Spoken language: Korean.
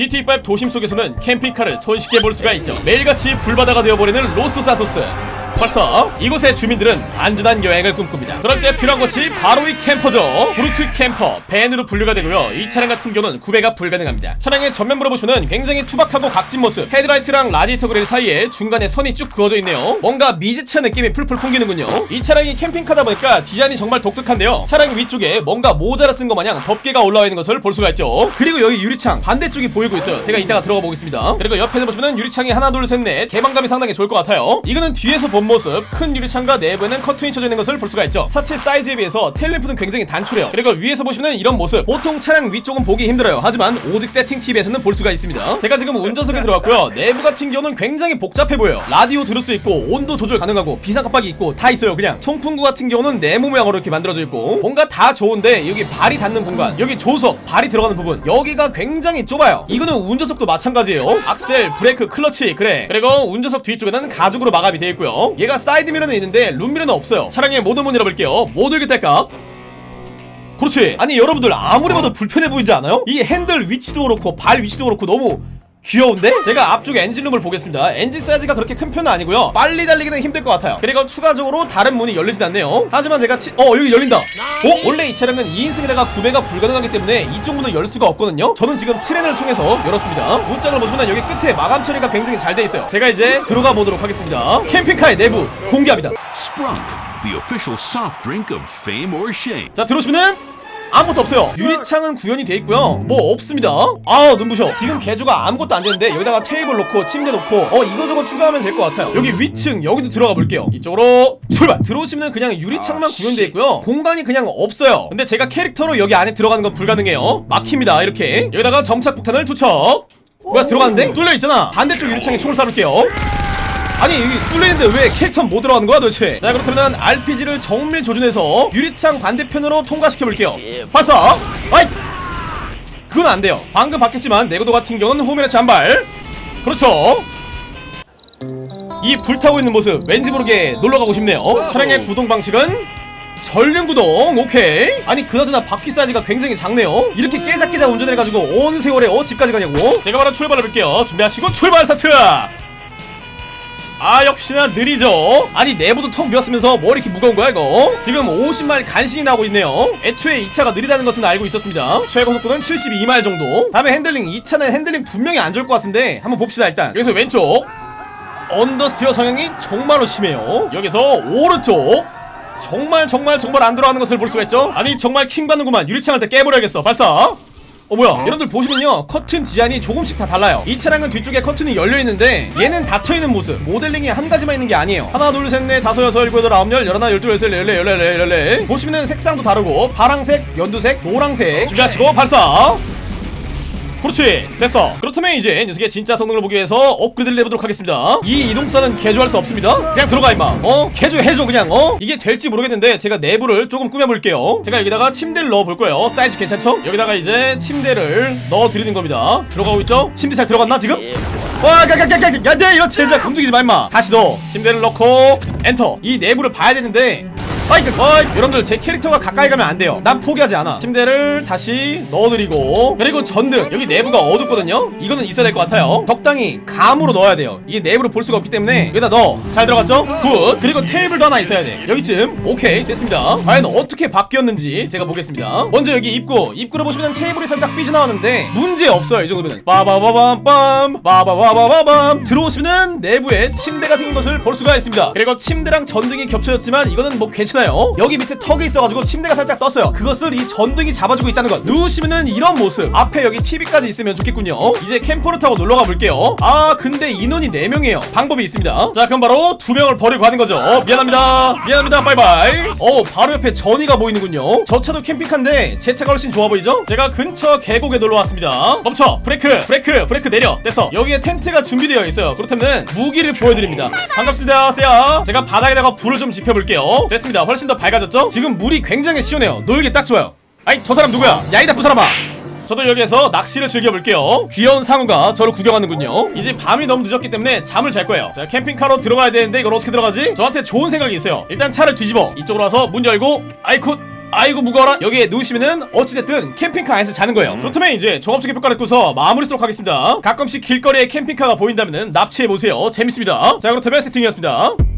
GTA5 도심 속에서는 캠핑카를 손쉽게 볼 수가 있죠. 매일같이 불바다가 되어버리는 로스 산토스 벌써 이곳의 주민들은 안전한 여행을 꿈꿉니다. 때 필요한 것이 바로 이 camper죠. Brute Camper, 밴으로 분류가 되고요. 이 차량 같은 경우는 구매가 불가능합니다. 차량의 전면부로 보시면 굉장히 투박하고 각진 모습. 헤드라이트랑 라디에이터 그릴 사이에 중간에 선이 쭉 그어져 있네요. 뭔가 미제차 느낌이 풀풀 풍기는군요. 이 차량이 캠핑카다 보니까 디자인이 정말 독특한데요. 차량 위쪽에 뭔가 모자라도 쓴것 마냥 덮개가 올라와 있는 것을 볼 수가 있죠. 그리고 여기 유리창 반대쪽이 보이고 있어요. 제가 이따가 들어가 보겠습니다. 그리고 옆에서 보시면 유리창이 하나 둘 셋 넷 개방감이 상당히 좋을 것 같아요. 이거는 뒤에서 본 모습 큰 유리창과 내부에는 커튼이 쳐져 있는 것을 볼 수가 있죠. 차체 사이즈에 비해서 tail lamp는 굉장히 단촐해요. 그리고 위에서 보시면 이런 모습. 보통 차량 위쪽은 보기 힘들어요. 하지만 오직 세팅 팁에서는 볼 수가 있습니다. 제가 지금 운전석에 들어왔고요. 내부 같은 경우는 굉장히 복잡해 보여요. 라디오 들을 수 있고 온도 조절 가능하고 비상 깜빡이 있고 다 있어요 그냥. 송풍구 같은 경우는 네모 모양으로 이렇게 만들어져 있고 뭔가 다 좋은데 여기 발이 닿는 공간 여기 조수석 발이 들어가는 부분 여기가 굉장히 좁아요. 이거는 운전석도 마찬가지예요. 악셀 브레이크 클러치 그래. 그리고 운전석 뒤쪽에는 가죽으로 마감이 되어 있고요 얘가 사이드 미러는 있는데 룸 미러는 없어요. 차량의 모든 문 열어볼게요. 모두 열기 딸깍 그렇지. 아니 여러분들 아무리 봐도 불편해 보이지 않아요? 이 핸들 위치도 그렇고 발 위치도 그렇고 너무 귀여운데? 제가 앞쪽 엔진룸을 보겠습니다. 엔진 사이즈가 그렇게 큰 편은 아니고요. 빨리 달리기는 힘들 것 같아요. 그리고 추가적으로 다른 문이 열리진 않네요. 하지만 제가 치... 어 여기 열린다. 어? 원래 이 차량은 2인승에다가 구매가 불가능하기 때문에 이쪽 문을 열 수가 없거든요. 저는 지금 트렌을 통해서 열었습니다. 문짝을 보시면 여기 끝에 마감 처리가 굉장히 잘 돼 있어요. 제가 이제 들어가 보도록 하겠습니다. 캠핑카의 내부 공개합니다. Sprunk, the official soft drink of fame or shame. 자 들어오시면은 아무것도 없어요. 유리창은 구현이 돼 있고요. 뭐 없습니다. 아 눈부셔. 지금 개조가 아무것도 안 되는데 여기다가 테이블 놓고 침대 놓고 어 이거저거 추가하면 될 것 같아요. 여기 위층 여기도 들어가 볼게요. 이쪽으로 출발. 들어오시면 그냥 유리창만 구현돼 있고요. 공간이 그냥 없어요. 근데 제가 캐릭터로 여기 안에 들어가는 건 불가능해요. 막힙니다 이렇게. 여기다가 점착 폭탄을 투척. 뭐야 들어갔는데? 뚫려 있잖아. 반대쪽 유리창에 총을 쏴놓을게요 아니 여기 뚫려있는데 왜 캐릭터는 못 들어가는 거야 도대체? 자 그렇다면 RPG를 정밀 조준해서 유리창 반대편으로 통과시켜볼게요. 발사! 아이! 그건 안 돼요. 방금 바뀌었지만 내구도 같은 경우는 호미의 잔발. 그렇죠. 이 불타고 있는 모습 왠지 모르게 놀러가고 싶네요. 차량의 구동 방식은 전륜 구동 오케이. 아니 그나저나 바퀴 사이즈가 굉장히 작네요. 이렇게 깨작깨작 운전해가지고 어느 세월에 어 집까지 가냐고. 제가 바로 출발해볼게요. 준비하시고 출발 스타트 아 역시나 느리죠? 아니 내부도 텅 비었으면서 뭐 이렇게 무거운 거야 이거? 지금 50마일 간신히 나오고 있네요. 애초에 이 차가 느리다는 것은 알고 있었습니다. 최고속도는 72마일 정도. 다음에 핸들링 이 차는 핸들링 분명히 안 좋을 것 같은데 한번 봅시다 일단. 여기서 왼쪽. understeer 성향이 정말로 심해요. 여기서 오른쪽. 정말 정말 정말 안 들어가는 것을 볼 수가 있죠? 아니 정말 킹받는구만. 유리창을 다 깨버려야겠어. 발사 어 뭐야? 여러분들 보시면요. 커튼 디자인이 조금씩 다 달라요. 이 차량은 뒤쪽에 커튼이 열려있는데 얘는 닫혀있는 모습. 모델링이 한 가지만 있는 게 아니에요. 하나 둘 셋 넷 다섯 여섯 일곱 여덟 아홉 열 열하나 열둘 열셋 열넷 열넷 열넷 열넷 보시면은 색상도 다르고 파랑색 연두색 노랑색. 준비하시고 발사 그렇지 됐어 그렇다면 이제 녀석의 진짜 성능을 보기 위해서 업그레이드를 해보도록 하겠습니다 이 이동수단은 개조할 수 없습니다 그냥 들어가 임마 어? 개조해줘 그냥 어? 이게 될지 모르겠는데 제가 내부를 조금 꾸며볼게요 제가 여기다가 침대를 넣어볼 거예요 사이즈 괜찮죠? 여기다가 이제 침대를 넣어드리는 겁니다 들어가고 있죠? 침대 잘 들어갔나 지금? 와, 가가가가가, 야, 네, 이런 제작 움직이지 마, 임마. 다시 넣어. 침대를 넣고 엔터. 이 내부를 봐야 되는데. 그, 어이, 여러분들 제 캐릭터가 가까이 가면 안 돼요. 난 포기하지 않아. 침대를 다시 넣어드리고 그리고 전등 여기 내부가 어둡거든요. 이거는 있어야 될 것 같아요. 적당히 감으로 넣어야 돼요. 이게 내부를 볼 수가 없기 때문에 여기다 넣어. 잘 들어갔죠? good. 그리고 테이블도 하나 있어야 돼. 여기쯤. 오케이, 됐습니다. 과연 어떻게 바뀌었는지 제가 보겠습니다. 먼저 여기 입구. 입구를 보시면 테이블이 살짝 삐져나왔는데 문제 없어요. 이 정도면. 빠바바밤빰, 빠바바바밤. 들어오시면 내부에 침대가 생긴 것을 볼 수가 있습니다. 그리고 침대랑 전등이 겹쳐졌지만 이거는 뭐 괜찮아요. 여기 밑에 턱이 있어가지고 침대가 살짝 떴어요. 그것을 이 전등이 잡아주고 있다는 것. 누우시면은 이런 모습. 앞에 여기 TV까지 있으면 좋겠군요. 이제 캠퍼를 타고 놀러가 볼게요. 아 근데 인원이 4명이에요. 방법이 있습니다. 자 그럼 바로 두 명을 버리고 가는 거죠. 어, 미안합니다. 미안합니다. 바이바이. 어 바로 옆에 Journey가 보이는군요. 저 차도 캠핑카인데 제 차가 훨씬 좋아 보이죠? 제가 근처 계곡에 놀러 왔습니다. 멈춰. 브레이크. 브레이크. 브레이크 내려. 됐어. 여기에 텐트가 준비되어 있어요. 그렇다면 무기를 보여드립니다. 반갑습니다. 세야. 제가 바닥에다가 불을 좀 지펴볼게요. 됐습니다. 훨씬 더 밝아졌죠? 지금 물이 굉장히 시원해요. 놀기 딱 좋아요. 아이 저 사람 누구야? 야이 나쁜 사람아. 저도 여기에서 낚시를 즐겨볼게요 귀여운 상어가 저를 구경하는군요 이제 밤이 너무 늦었기 때문에 잠을 잘 거예요 자 캠핑카로 들어가야 되는데 이걸 어떻게 들어가지? 저한테 좋은 생각이 있어요 일단 차를 뒤집어 이쪽으로 와서 문 열고 아이쿠 아이고 무거워라 여기에 누우시면은 어찌됐든 캠핑카 안에서 자는 거예요 그렇다면 이제 종합적인 평가를 듣고서 마무리 쓰도록 하겠습니다 가끔씩 길거리에 캠핑카가 보인다면은 납치해보세요 재밌습니다 자 그렇다면 세팅이었습니다